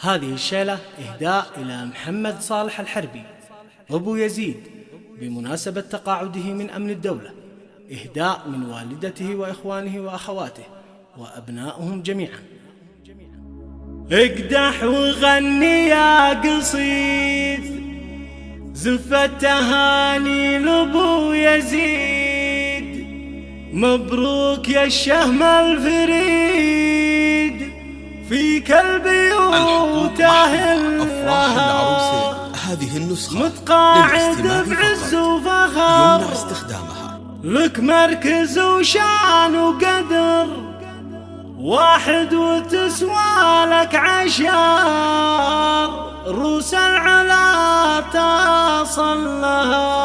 هذه الشيلة إهداء إلى محمد صالح الحربي أبو يزيد بمناسبة تقاعده من أمن الدولة إهداء من والدته وإخوانه وأخواته وأبنائهم جميعا. اقدح وغني يا قصيد زفة تهاني لأبو يزيد. مبروك يا الشهم الفريد. في كلبي وتاهل الله هذه النسخة متقاعد بعز وفخر. يمنع استخدامها. لك مركز وشان وقدر. واحد وتسوى لك عشر. روس العلا تصل لها.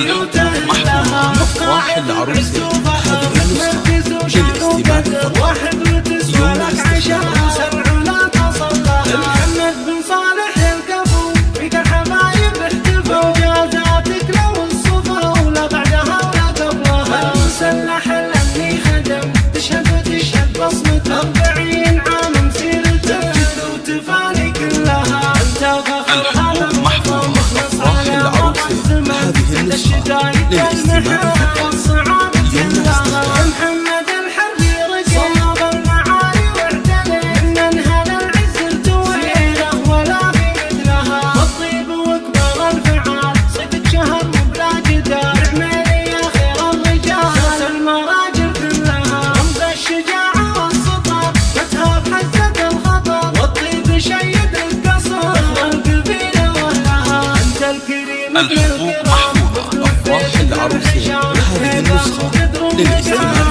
محفوظ مقرع العروسة حضر النسخة للاستماع فقط الحقوق محفوظة. أفراح العروسين هذه النسخة للاستماع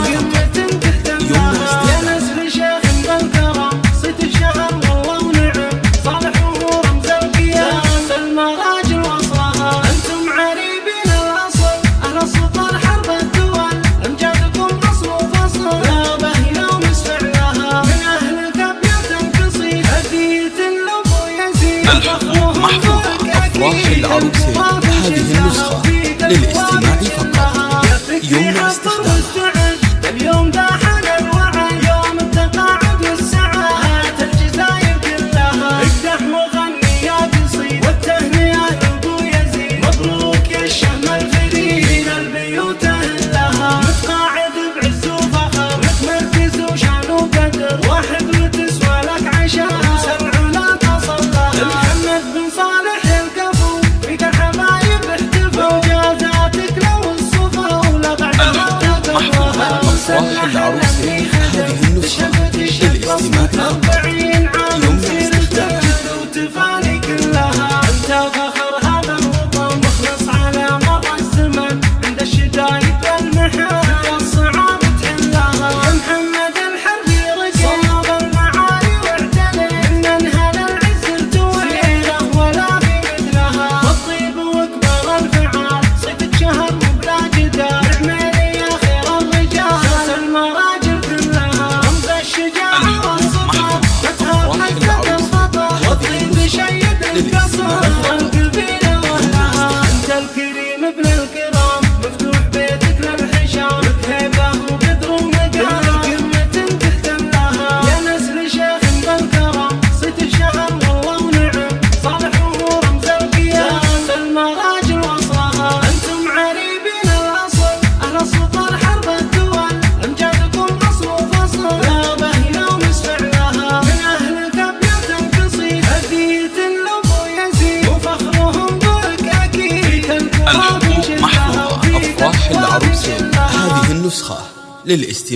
شرح العروض هذه النسخة للاستماع فقط. يمنع استخدامها no. نسخة للاستماع.